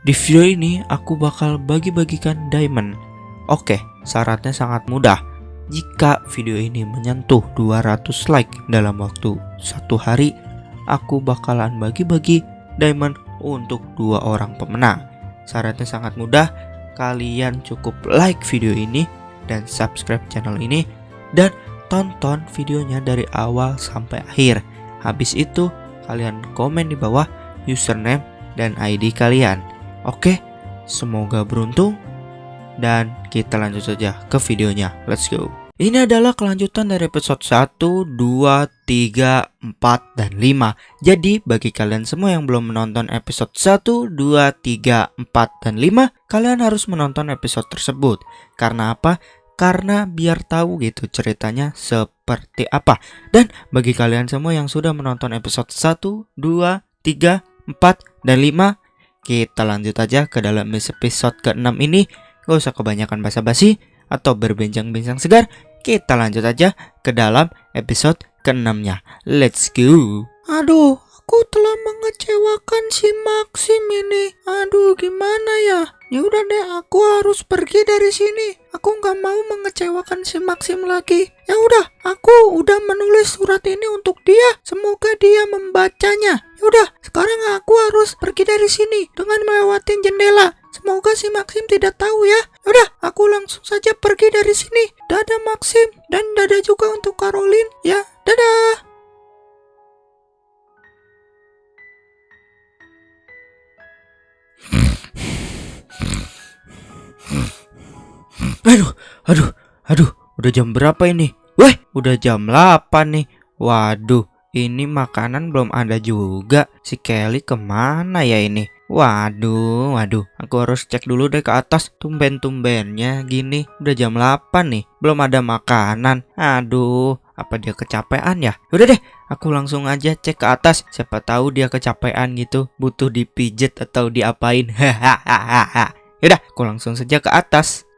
Di video ini aku bakal bagi-bagikan diamond. Oke, syaratnya sangat mudah. Jika video ini menyentuh 200 like dalam waktu satu hari, aku bakalan bagi-bagi diamond untuk dua orang pemenang. Syaratnya sangat mudah, kalian cukup like video ini dan subscribe channel ini dan tonton videonya dari awal sampai akhir. Habis itu, kalian komen di bawah username dan ID kalian. Oke, semoga beruntung dan kita lanjut saja ke videonya. Let's go. Ini adalah kelanjutan dari episode 1, 2, 3, 4, dan 5 Jadi bagi kalian semua yang belum menonton episode 1, 2, 3, 4, dan 5 Kalian harus menonton episode tersebut Karena apa? Karena biar tahu gitu ceritanya seperti apa Dan bagi kalian semua yang sudah menonton episode 1, 2, 3, 4, dan 5 Kita lanjut aja ke dalam episode ke-6 ini Gak usah kebanyakan basa-basi atau berbincang-bincang segar kita lanjut aja ke dalam episode ke-6-nya. Let's go. Aduh, aku telah mengecewakan si Maxim ini. Aduh, gimana ya? Ya udah deh, aku harus pergi dari sini. Aku nggak mau mengecewakan si Maxim lagi. Ya udah, aku udah menulis surat ini untuk dia. Semoga dia membacanya. Ya udah, sekarang aku harus pergi dari sini dengan melewati jendela. Semoga si Maxim tidak tahu ya. Udah, aku langsung saja pergi dari sini. Dadah Maxim dan dadah juga untuk Caroline ya. Dadah. Aduh, aduh, aduh, udah jam berapa ini? Weh, udah jam 8 nih. Waduh, ini makanan belum ada juga. Si Kelly ke mana ya ini? Waduh, waduh, aku harus cek dulu deh ke atas Tumben-tumbennya gini Udah jam 8 nih, belum ada makanan Aduh, apa dia kecapean ya? Udah deh, aku langsung aja cek ke atas Siapa tahu dia kecapean gitu Butuh dipijet atau diapain Hahaha Yaudah, aku langsung saja ke atas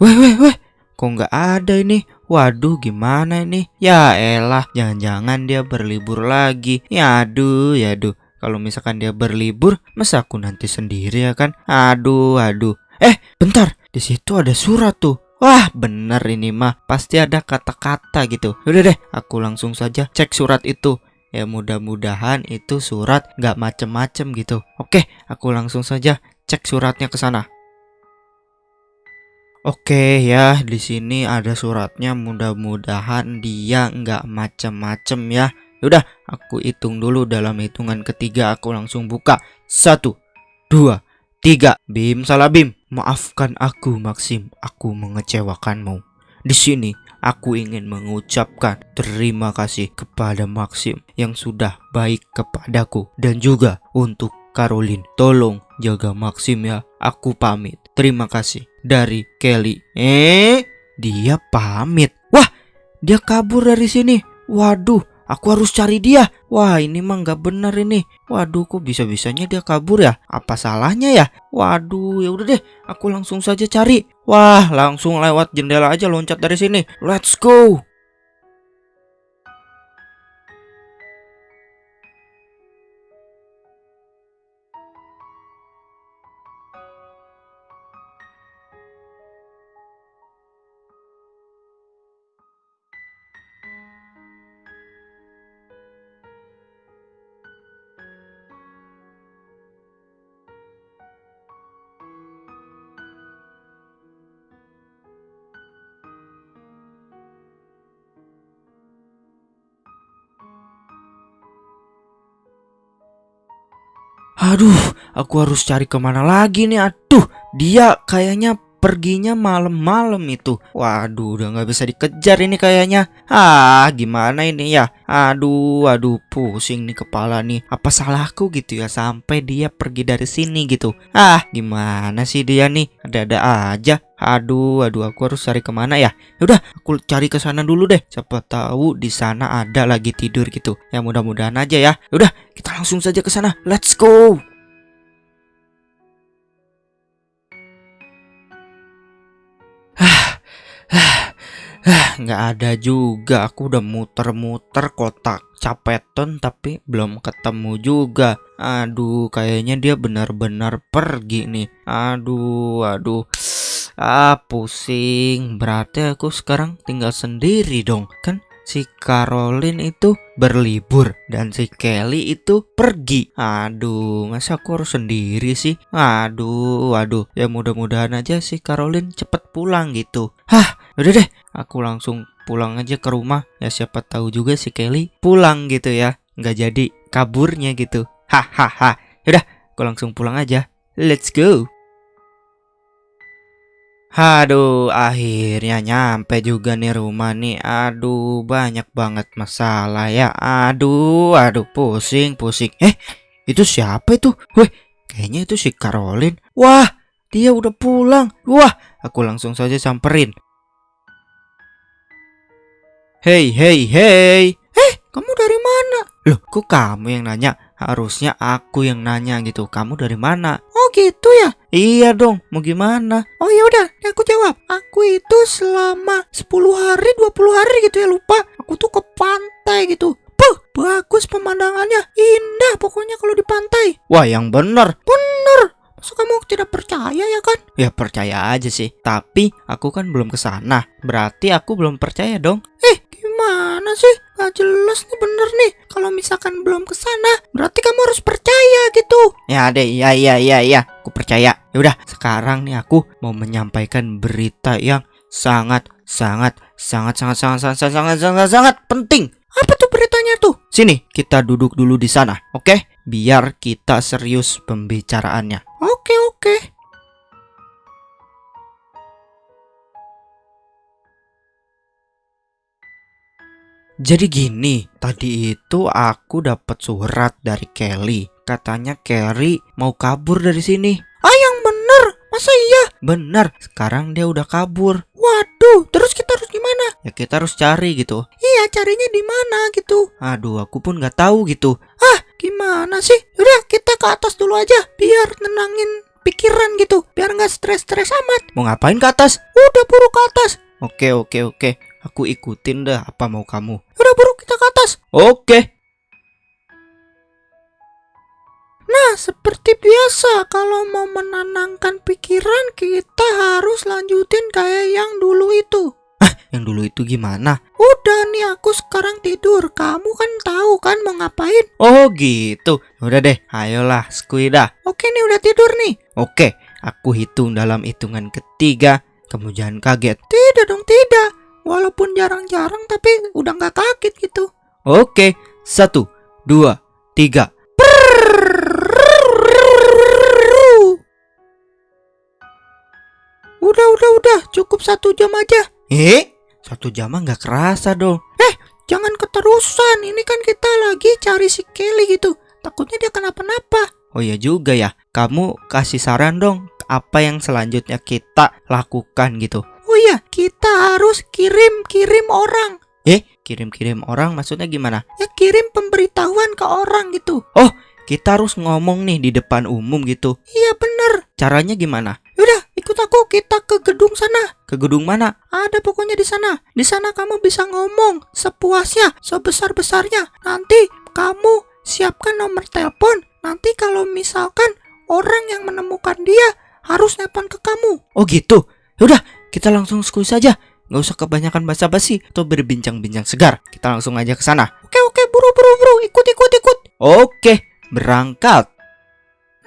Weh, weh, weh Kok nggak ada ini? Waduh gimana ini? Ya elah, jangan-jangan dia berlibur lagi. Ya aduh, ya aduh. Kalau misalkan dia berlibur, masa aku nanti sendiri ya kan? Aduh, aduh. Eh, bentar. Di situ ada surat tuh. Wah, bener ini mah. Pasti ada kata-kata gitu. Udah deh, aku langsung saja cek surat itu. Ya mudah-mudahan itu surat nggak macem-macem gitu. Oke, aku langsung saja cek suratnya ke sana. Oke ya, di sini ada suratnya. Mudah-mudahan dia nggak macem-macem ya. Udah, aku hitung dulu dalam hitungan ketiga. Aku langsung buka. Satu, dua, tiga. Bim salah bim. Maafkan aku Maxim, aku mengecewakanmu. Di sini aku ingin mengucapkan terima kasih kepada Maxim yang sudah baik kepadaku dan juga untuk Caroline. Tolong jaga Maxim ya. Aku pamit. Terima kasih dari Kelly. Eh, dia pamit. Wah, dia kabur dari sini. Waduh, aku harus cari dia. Wah, ini mah nggak benar ini. Waduh, kok bisa-bisanya dia kabur ya? Apa salahnya ya? Waduh, ya udah deh, aku langsung saja cari. Wah, langsung lewat jendela aja loncat dari sini. Let's go. Aduh, aku harus cari ke mana lagi nih? Aduh, dia kayaknya perginya malam-malam itu. Waduh, udah nggak bisa dikejar ini kayaknya. Ah, gimana ini ya? Aduh, aduh, pusing nih kepala nih. Apa salahku gitu ya sampai dia pergi dari sini gitu? Ah, gimana sih dia nih? Ada-ada aja. Aduh, aduh, aku harus cari ke mana ya? Udah, aku cari ke sana dulu deh. Siapa tahu di sana ada lagi tidur gitu. Ya mudah-mudahan aja ya. Udah, kita langsung saja ke sana. Let's go. nggak ada juga. Aku udah muter-muter kotak capeton tapi belum ketemu juga. Aduh, kayaknya dia benar-benar pergi nih. Aduh, aduh. Ah, pusing. Berarti aku sekarang tinggal sendiri dong. Kan si Caroline itu berlibur dan si Kelly itu pergi. Aduh, masa aku harus sendiri sih? Aduh, aduh. Ya mudah-mudahan aja si Caroline cepet pulang gitu. Hah, udah deh. Aku langsung pulang aja ke rumah. Ya siapa tahu juga si Kelly pulang gitu ya. Nggak jadi kaburnya gitu. Hahaha. Yaudah, aku langsung pulang aja. Let's go. Aduh, akhirnya nyampe juga nih rumah nih. Aduh, banyak banget masalah ya. Aduh, aduh, pusing, pusing. Eh, itu siapa itu? Weh, kayaknya itu si Caroline. Wah, dia udah pulang. Wah, aku langsung saja samperin. Hei, hei, hei. Eh, kamu dari mana? Loh, kok kamu yang nanya? Harusnya aku yang nanya gitu. Kamu dari mana? Oh gitu ya? Iya dong, mau gimana? Oh ya udah, aku jawab. Aku itu selama 10 hari, 20 hari gitu ya lupa. Aku tuh ke pantai gitu. Puh, bagus pemandangannya. Indah pokoknya kalau di pantai. Wah, yang bener. Bener. Masa kamu tidak percaya ya kan? Ya percaya aja sih. Tapi aku kan belum ke sana. Berarti aku belum percaya dong. Eh, gimana sih? Gak jelas nih bener nih. Kalau misalkan belum ke sana, berarti kamu harus percaya gitu. Ya deh, iya iya iya iya. Aku percaya. Ya udah, sekarang nih aku mau menyampaikan berita yang sangat sangat sangat sangat sangat sangat sangat sangat sangat, sangat penting. Apa tuh beritanya tuh? Sini, kita duduk dulu di sana, oke? Biar kita serius pembicaraannya. Oke, oke. Jadi gini, tadi itu aku dapat surat dari Kelly. Katanya Kelly mau kabur dari sini. Ah, yang bener. Masa iya? Benar, sekarang dia udah kabur. Waduh, terus kita harus gimana? Ya kita harus cari gitu. Iya, carinya di mana gitu. Aduh, aku pun nggak tahu gitu. Ah, gimana sih? Udah, kita ke atas dulu aja biar tenangin pikiran gitu, biar nggak stres-stres amat. Mau ngapain ke atas? Udah buru ke atas. Oke, oke, oke. Aku ikutin dah apa mau kamu. Udah buru kita ke atas. Oke. Nah, seperti biasa, kalau mau menenangkan pikiran, kita harus lanjutin kayak yang dulu itu. Yang dulu itu gimana? Udah nih, aku sekarang tidur. Kamu kan tahu kan mau ngapain? Oh gitu. Udah deh, ayolah Squida. Oke nih, udah tidur nih. Oke, aku hitung dalam hitungan ketiga. Kamu jangan kaget. Tidak dong, tidak. Walaupun jarang-jarang, tapi udah nggak kaget gitu. Oke, satu, dua, tiga. Udah, udah, udah. Cukup satu jam aja. Eh, satu jam nggak kerasa dong. Jangan keterusan. Ini kan kita lagi cari si Kelly gitu. Takutnya dia kenapa-napa. Oh ya juga ya. Kamu kasih saran dong. Apa yang selanjutnya kita lakukan gitu? Oh iya, kita harus kirim-kirim orang. Eh, kirim-kirim orang maksudnya gimana? Ya kirim pemberitahuan ke orang gitu. Kita harus ngomong nih di depan umum gitu. Iya bener. Caranya gimana? Yaudah, ikut aku. Kita ke gedung sana. Ke gedung mana? Ada pokoknya di sana. Di sana kamu bisa ngomong sepuasnya, sebesar-besarnya. Nanti kamu siapkan nomor telepon. Nanti kalau misalkan orang yang menemukan dia harus nelpon ke kamu. Oh gitu. Yaudah, kita langsung squeeze saja. Nggak usah kebanyakan basa-basi atau berbincang-bincang segar. Kita langsung aja ke sana. Oke oke, buru buru buru, ikut ikut ikut. Oke, berangkat.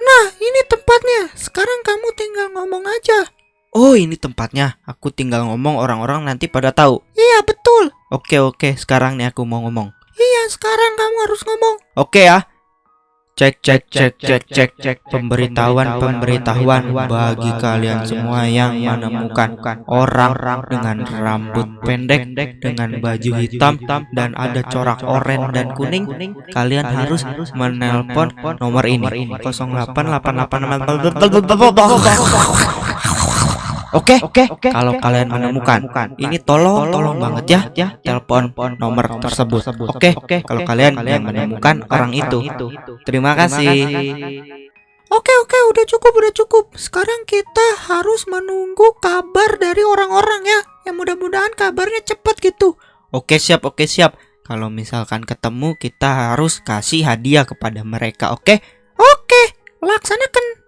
Nah, ini tempatnya. Sekarang kamu tinggal ngomong aja. Oh, ini tempatnya. Aku tinggal ngomong orang-orang nanti pada tahu. Iya betul. Oke, oke. Sekarang nih aku mau ngomong. Iya, sekarang kamu harus ngomong. Oke ya. Cek cek cek cek cek cek pemberitahuan pemberitahuan bagi kalian semua yang menemukan orang dengan rambut pendek dengan baju hitam dan ada corak oranye dan kuning kalian harus menelpon nomor ini 0888 Oke, oke. Kalau kalian menemukan ini tolong tolong banget ya telepon nomor tersebut. Oke, kalau kalian yang menemukan orang itu. Terima kasih. Oke oke udah cukup udah cukup. Sekarang kita harus menunggu kabar dari orang-orang ya. Yang mudah-mudahan kabarnya cepat gitu. Oke siap, oke siap. Kalau misalkan ketemu kita harus kasih hadiah kepada mereka, oke? Oke, laksanakan.